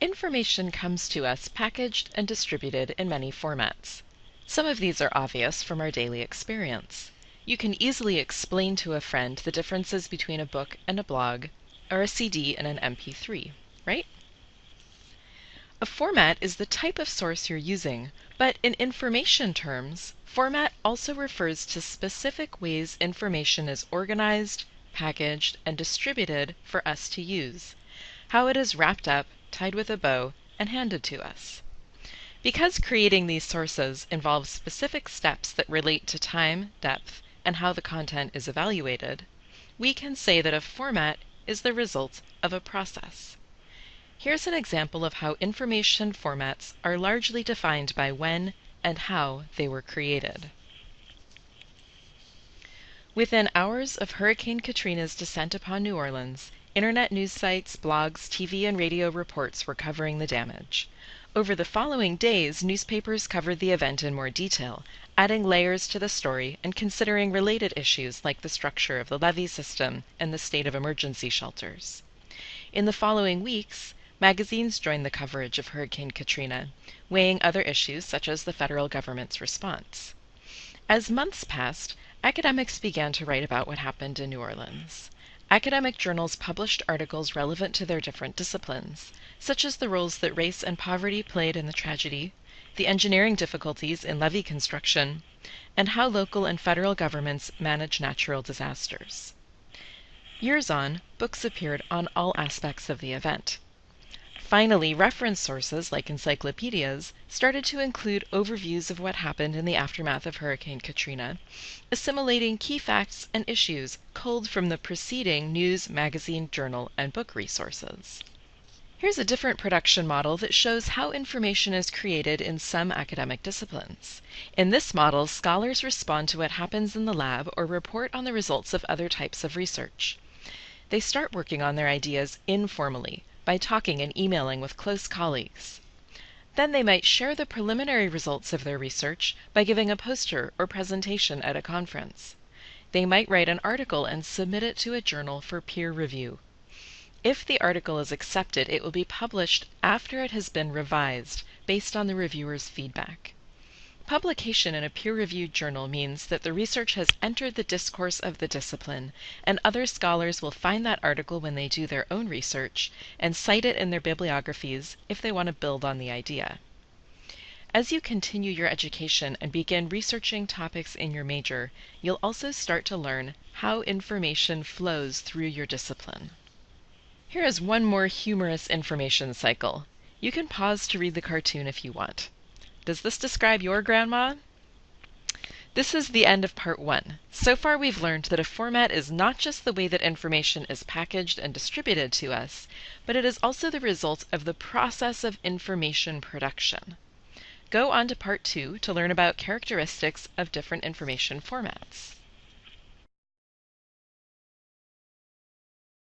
Information comes to us packaged and distributed in many formats. Some of these are obvious from our daily experience. You can easily explain to a friend the differences between a book and a blog, or a CD and an MP3, right? A format is the type of source you're using, but in information terms, format also refers to specific ways information is organized, packaged, and distributed for us to use, how it is wrapped up, tied with a bow, and handed to us. Because creating these sources involves specific steps that relate to time, depth, and how the content is evaluated, we can say that a format is the result of a process. Here's an example of how information formats are largely defined by when and how they were created. Within hours of Hurricane Katrina's descent upon New Orleans, internet news sites, blogs, TV, and radio reports were covering the damage. Over the following days, newspapers covered the event in more detail, adding layers to the story and considering related issues like the structure of the levee system and the state of emergency shelters. In the following weeks, magazines joined the coverage of Hurricane Katrina, weighing other issues such as the federal government's response. As months passed, academics began to write about what happened in New Orleans. Academic journals published articles relevant to their different disciplines, such as the roles that race and poverty played in the tragedy, the engineering difficulties in levee construction, and how local and federal governments manage natural disasters. Years on, books appeared on all aspects of the event. Finally, reference sources like encyclopedias started to include overviews of what happened in the aftermath of Hurricane Katrina, assimilating key facts and issues culled from the preceding news, magazine, journal, and book resources. Here's a different production model that shows how information is created in some academic disciplines. In this model, scholars respond to what happens in the lab or report on the results of other types of research. They start working on their ideas informally, by talking and emailing with close colleagues. Then they might share the preliminary results of their research by giving a poster or presentation at a conference. They might write an article and submit it to a journal for peer review. If the article is accepted, it will be published after it has been revised based on the reviewer's feedback. Publication in a peer-reviewed journal means that the research has entered the discourse of the discipline, and other scholars will find that article when they do their own research and cite it in their bibliographies if they want to build on the idea. As you continue your education and begin researching topics in your major, you'll also start to learn how information flows through your discipline. Here is one more humorous information cycle. You can pause to read the cartoon if you want. Does this describe your grandma? This is the end of part one. So far we've learned that a format is not just the way that information is packaged and distributed to us, but it is also the result of the process of information production. Go on to part two to learn about characteristics of different information formats.